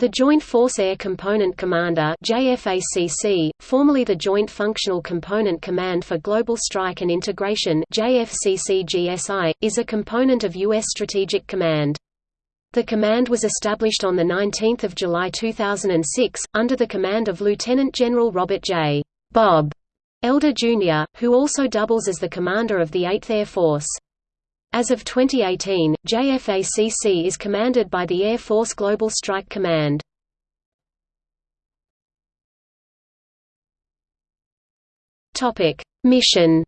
The Joint Force Air Component Commander JFACC, formerly the Joint Functional Component Command for Global Strike and Integration JFCCGSI, is a component of U.S. Strategic Command. The command was established on 19 July 2006, under the command of Lieutenant General Robert J. Bob Elder Jr., who also doubles as the commander of the 8th Air Force. As of 2018, JFACC is commanded by the Air Force Global Strike Command. Mission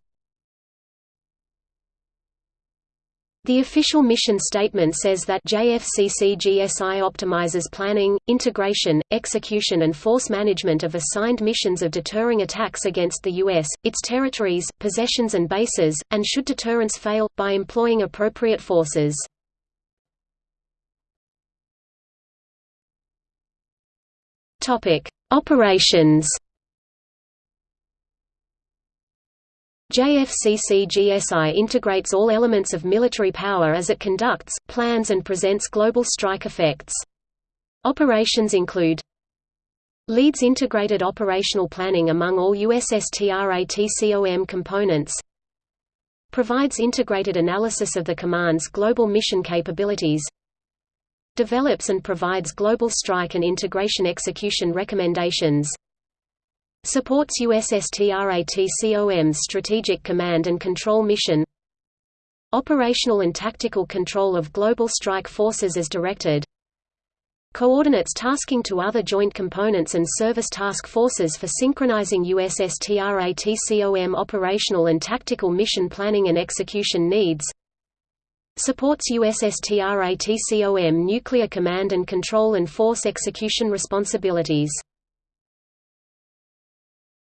The official mission statement says that JFCCGSI optimizes planning, integration, execution and force management of assigned missions of deterring attacks against the U.S., its territories, possessions and bases, and should deterrence fail, by employing appropriate forces. Operations JFCC-GSI integrates all elements of military power as it conducts, plans and presents global strike effects. Operations include Leads integrated operational planning among all USSTRATCOM components Provides integrated analysis of the command's global mission capabilities Develops and provides global strike and integration execution recommendations Supports USSTRATCOM's Strategic Command and Control Mission. Operational and tactical control of global strike forces as directed. Coordinates tasking to other joint components and service task forces for synchronizing USSTRATCOM operational and tactical mission planning and execution needs. Supports USSTRATCOM nuclear command and control and force execution responsibilities